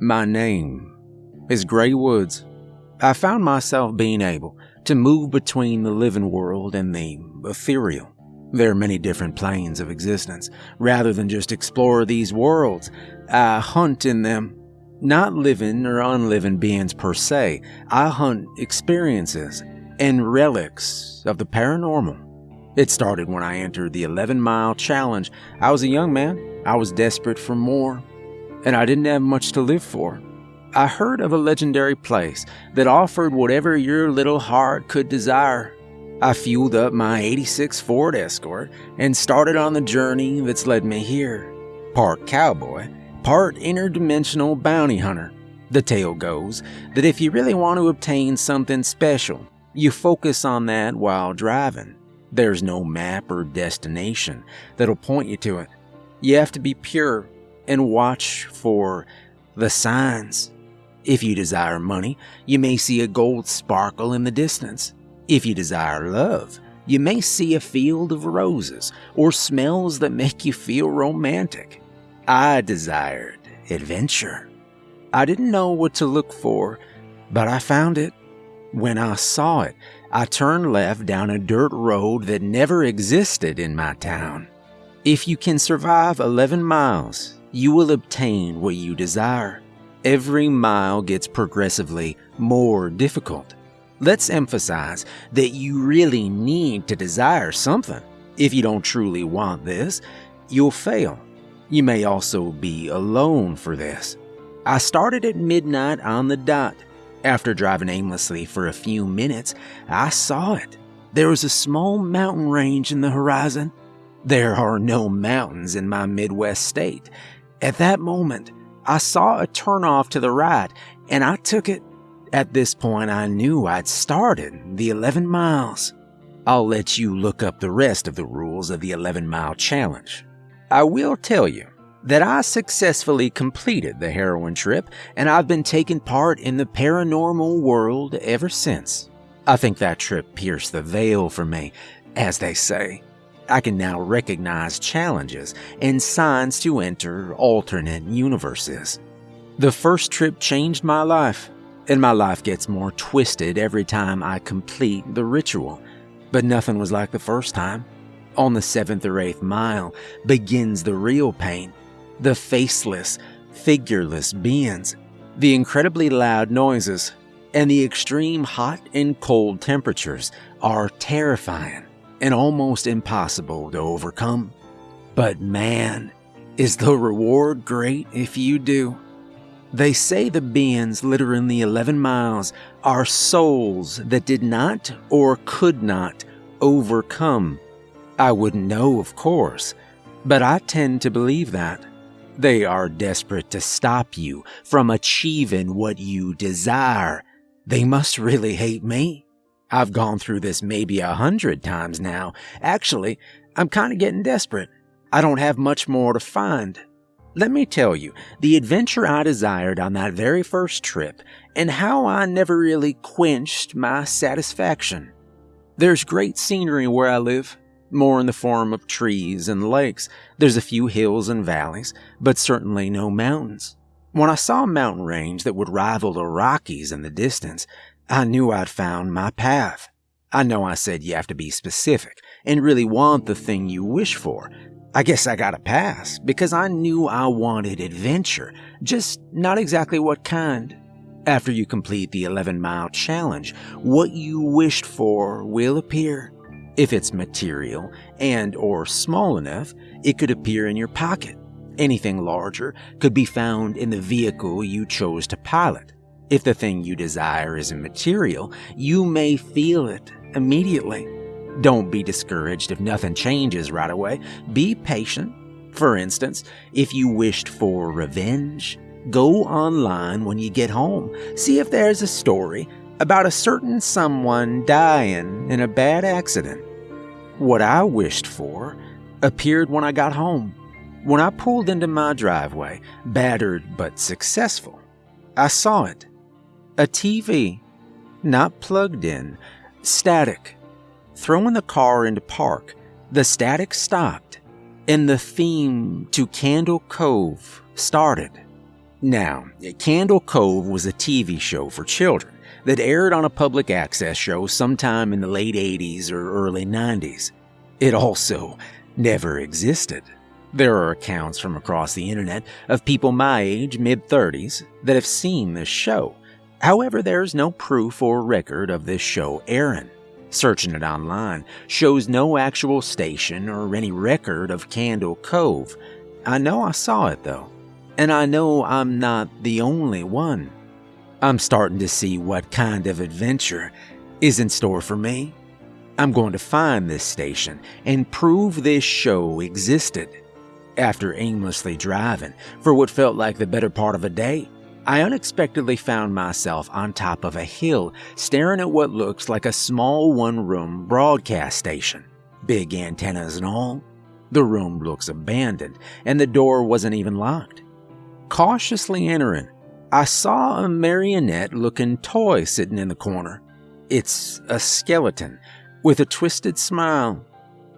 My name is Gray Woods. I found myself being able to move between the living world and the ethereal. There are many different planes of existence. Rather than just explore these worlds, I hunt in them. Not living or unliving beings per se, I hunt experiences and relics of the paranormal. It started when I entered the 11 mile challenge. I was a young man, I was desperate for more, and I didn't have much to live for. I heard of a legendary place that offered whatever your little heart could desire. I fueled up my 86 Ford Escort and started on the journey that's led me here. Part cowboy, part interdimensional bounty hunter. The tale goes that if you really want to obtain something special, you focus on that while driving. There's no map or destination that'll point you to it. You have to be pure and watch for the signs. If you desire money, you may see a gold sparkle in the distance. If you desire love, you may see a field of roses or smells that make you feel romantic. I desired adventure. I didn't know what to look for, but I found it. When I saw it, I turned left down a dirt road that never existed in my town. If you can survive 11 miles, you will obtain what you desire. Every mile gets progressively more difficult. Let's emphasize that you really need to desire something. If you don't truly want this, you'll fail. You may also be alone for this. I started at midnight on the dot. After driving aimlessly for a few minutes, I saw it. There was a small mountain range in the horizon. There are no mountains in my Midwest state. At that moment, I saw a turnoff to the right and I took it. At this point, I knew I'd started the 11 miles. I'll let you look up the rest of the rules of the 11 mile challenge. I will tell you that I successfully completed the heroin trip and I've been taking part in the paranormal world ever since. I think that trip pierced the veil for me, as they say. I can now recognize challenges and signs to enter alternate universes. The first trip changed my life, and my life gets more twisted every time I complete the ritual. But nothing was like the first time. On the seventh or eighth mile begins the real pain the faceless, figureless beings, the incredibly loud noises, and the extreme hot and cold temperatures are terrifying and almost impossible to overcome. But man, is the reward great if you do. They say the beings littering the 11 miles are souls that did not or could not overcome. I wouldn't know, of course, but I tend to believe that. They are desperate to stop you from achieving what you desire. They must really hate me. I've gone through this maybe a hundred times now. Actually, I'm kind of getting desperate. I don't have much more to find. Let me tell you the adventure I desired on that very first trip and how I never really quenched my satisfaction. There's great scenery where I live, more in the form of trees and lakes. There's a few hills and valleys, but certainly no mountains. When I saw a mountain range that would rival the Rockies in the distance, I knew I'd found my path. I know I said you have to be specific and really want the thing you wish for. I guess I got a pass because I knew I wanted adventure, just not exactly what kind. After you complete the 11 mile challenge, what you wished for will appear. If it's material and or small enough, it could appear in your pocket. Anything larger could be found in the vehicle you chose to pilot. If the thing you desire is immaterial, you may feel it immediately. Don't be discouraged if nothing changes right away. Be patient. For instance, if you wished for revenge, go online when you get home. See if there's a story about a certain someone dying in a bad accident. What I wished for appeared when I got home. When I pulled into my driveway, battered but successful, I saw it. A TV, not plugged in, static. Throwing the car into park, the static stopped, and the theme to Candle Cove started. Now, Candle Cove was a TV show for children that aired on a public access show sometime in the late 80s or early 90s. It also never existed. There are accounts from across the internet of people my age, mid 30s, that have seen this show. However, there's no proof or record of this show airing. Searching it online shows no actual station or any record of Candle Cove. I know I saw it though, and I know I'm not the only one. I'm starting to see what kind of adventure is in store for me. I'm going to find this station and prove this show existed. After aimlessly driving for what felt like the better part of a day, I unexpectedly found myself on top of a hill staring at what looks like a small one room broadcast station. Big antennas and all. The room looks abandoned, and the door wasn't even locked. Cautiously entering, I saw a marionette looking toy sitting in the corner. It's a skeleton with a twisted smile.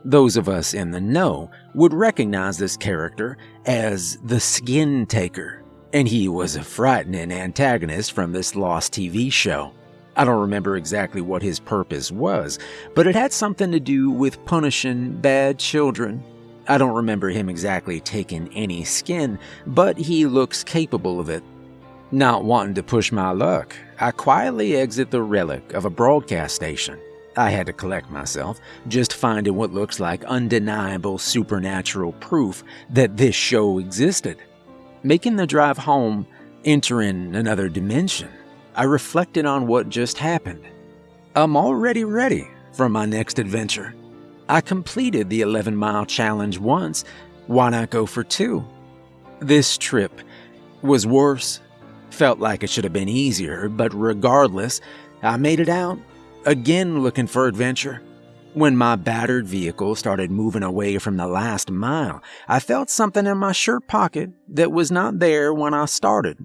Those of us in the know would recognize this character as the Skin Taker and he was a frightening antagonist from this lost TV show. I don't remember exactly what his purpose was, but it had something to do with punishing bad children. I don't remember him exactly taking any skin, but he looks capable of it. Not wanting to push my luck, I quietly exit the relic of a broadcast station. I had to collect myself, just finding what looks like undeniable supernatural proof that this show existed. Making the drive home, entering another dimension, I reflected on what just happened. I'm already ready for my next adventure. I completed the 11 mile challenge once, why not go for two? This trip was worse. Felt like it should have been easier, but regardless, I made it out, again looking for adventure. When my battered vehicle started moving away from the last mile, I felt something in my shirt pocket that was not there when I started.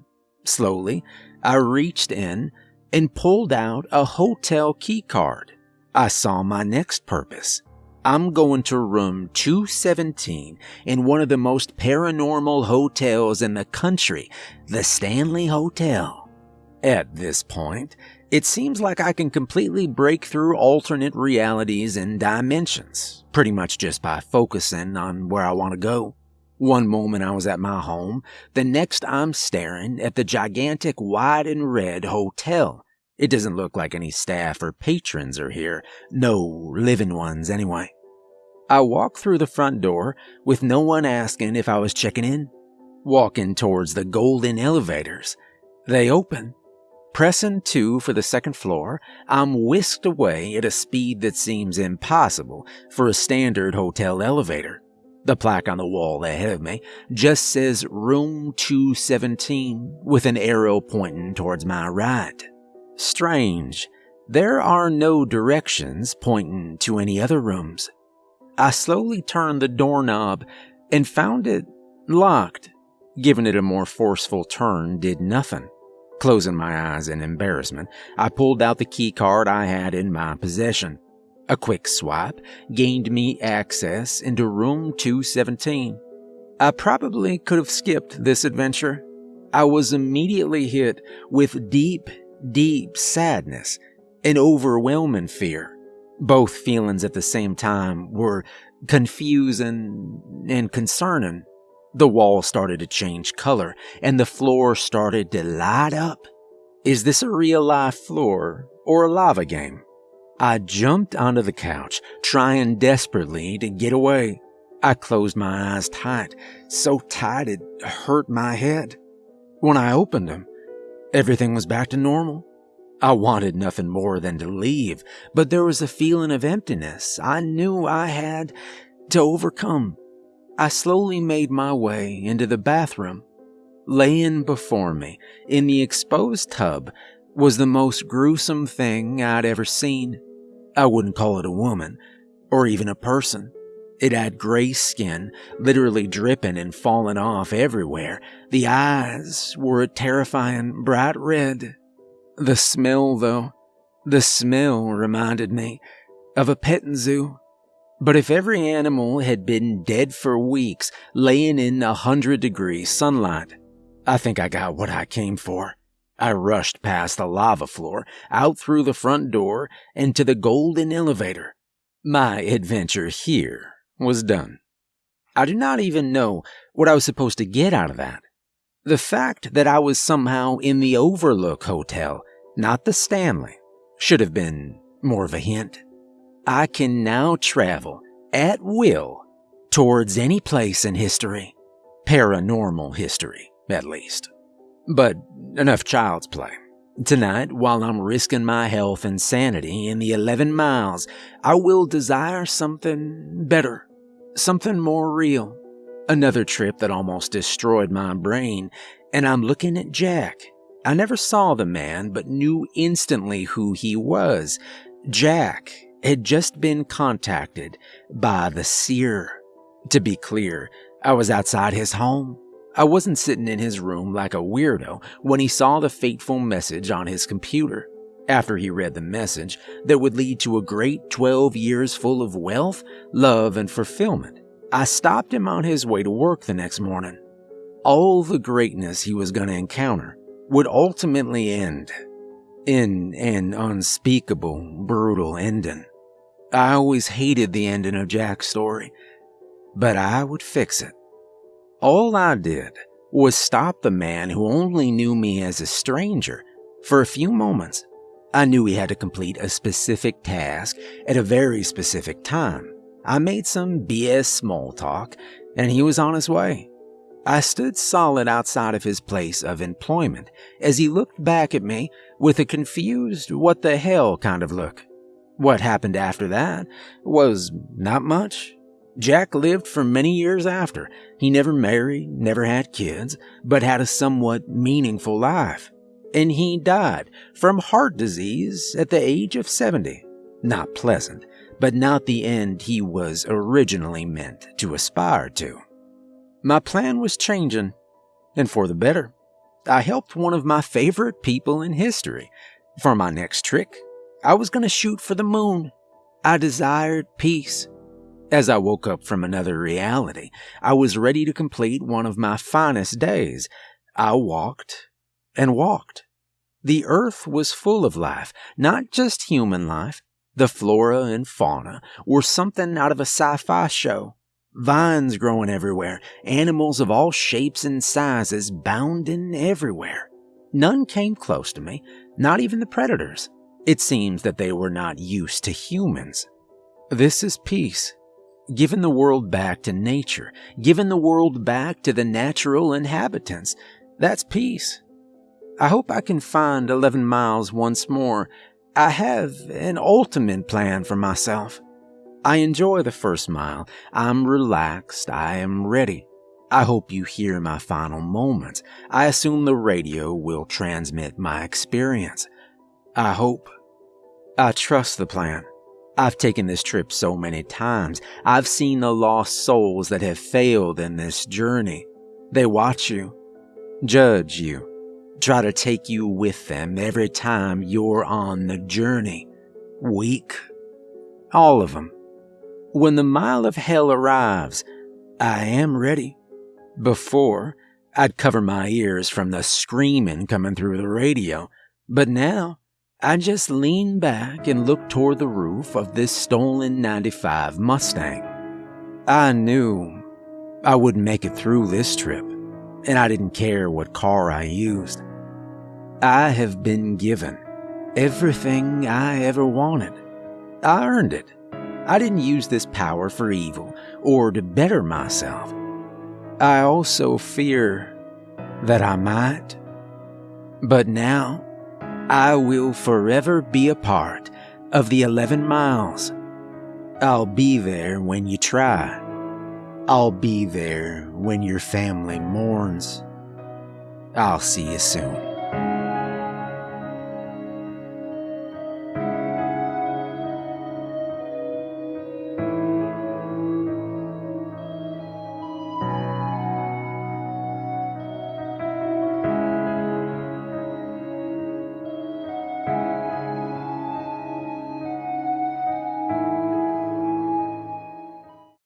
Slowly, I reached in and pulled out a hotel key card. I saw my next purpose. I'm going to room 217 in one of the most paranormal hotels in the country, the Stanley Hotel. At this point, it seems like I can completely break through alternate realities and dimensions, pretty much just by focusing on where I want to go. One moment I was at my home, the next I'm staring at the gigantic white and red hotel. It doesn't look like any staff or patrons are here, no living ones anyway. I walk through the front door with no one asking if I was checking in, walking towards the golden elevators. They open Pressing 2 for the second floor, I'm whisked away at a speed that seems impossible for a standard hotel elevator. The plaque on the wall ahead of me just says Room 217 with an arrow pointing towards my right. Strange, there are no directions pointing to any other rooms. I slowly turned the doorknob and found it locked. Giving it a more forceful turn did nothing. Closing my eyes in embarrassment, I pulled out the key card I had in my possession. A quick swipe gained me access into room 217. I probably could have skipped this adventure. I was immediately hit with deep, deep sadness and overwhelming fear. Both feelings at the same time were confusing and concerning. The wall started to change color, and the floor started to light up. Is this a real life floor or a lava game? I jumped onto the couch, trying desperately to get away. I closed my eyes tight, so tight it hurt my head. When I opened them, everything was back to normal. I wanted nothing more than to leave, but there was a feeling of emptiness I knew I had to overcome. I slowly made my way into the bathroom. Laying before me, in the exposed tub, was the most gruesome thing I'd ever seen. I wouldn't call it a woman, or even a person. It had gray skin, literally dripping and falling off everywhere. The eyes were a terrifying bright red. The smell, though, the smell reminded me of a petting zoo. But if every animal had been dead for weeks, laying in a hundred degree sunlight, I think I got what I came for. I rushed past the lava floor, out through the front door, and to the golden elevator. My adventure here was done. I do not even know what I was supposed to get out of that. The fact that I was somehow in the Overlook Hotel, not the Stanley, should have been more of a hint. I can now travel at will towards any place in history. Paranormal history, at least. But enough child's play. Tonight, while I'm risking my health and sanity in the 11 miles, I will desire something better, something more real. Another trip that almost destroyed my brain, and I'm looking at Jack. I never saw the man, but knew instantly who he was. Jack had just been contacted by the seer. To be clear, I was outside his home. I wasn't sitting in his room like a weirdo when he saw the fateful message on his computer. After he read the message that would lead to a great 12 years full of wealth, love, and fulfillment, I stopped him on his way to work the next morning. All the greatness he was going to encounter would ultimately end in an unspeakable, brutal ending. I always hated the ending of Jack's story, but I would fix it. All I did was stop the man who only knew me as a stranger for a few moments. I knew he had to complete a specific task at a very specific time. I made some BS small talk, and he was on his way. I stood solid outside of his place of employment as he looked back at me with a confused, what the hell kind of look. What happened after that was not much. Jack lived for many years after. He never married, never had kids, but had a somewhat meaningful life. And he died from heart disease at the age of 70. Not pleasant, but not the end he was originally meant to aspire to. My plan was changing, and for the better. I helped one of my favorite people in history. For my next trick, I was going to shoot for the moon. I desired peace. As I woke up from another reality, I was ready to complete one of my finest days. I walked and walked. The earth was full of life, not just human life. The flora and fauna were something out of a sci fi show. Vines growing everywhere, animals of all shapes and sizes bounding everywhere. None came close to me, not even the predators. It seems that they were not used to humans. This is peace. Given the world back to nature, given the world back to the natural inhabitants. That's peace. I hope I can find 11 miles once more. I have an ultimate plan for myself. I enjoy the first mile. I'm relaxed. I am ready. I hope you hear my final moments. I assume the radio will transmit my experience. I hope. I trust the plan. I've taken this trip so many times. I've seen the lost souls that have failed in this journey. They watch you, judge you, try to take you with them every time you're on the journey. Weak. All of them. When the mile of hell arrives, I am ready. Before, I'd cover my ears from the screaming coming through the radio, but now I just leaned back and looked toward the roof of this stolen 95 Mustang. I knew I wouldn't make it through this trip, and I didn't care what car I used. I have been given everything I ever wanted. I earned it. I didn't use this power for evil or to better myself. I also fear that I might. But now, I will forever be a part of the 11 miles. I'll be there when you try. I'll be there when your family mourns. I'll see you soon.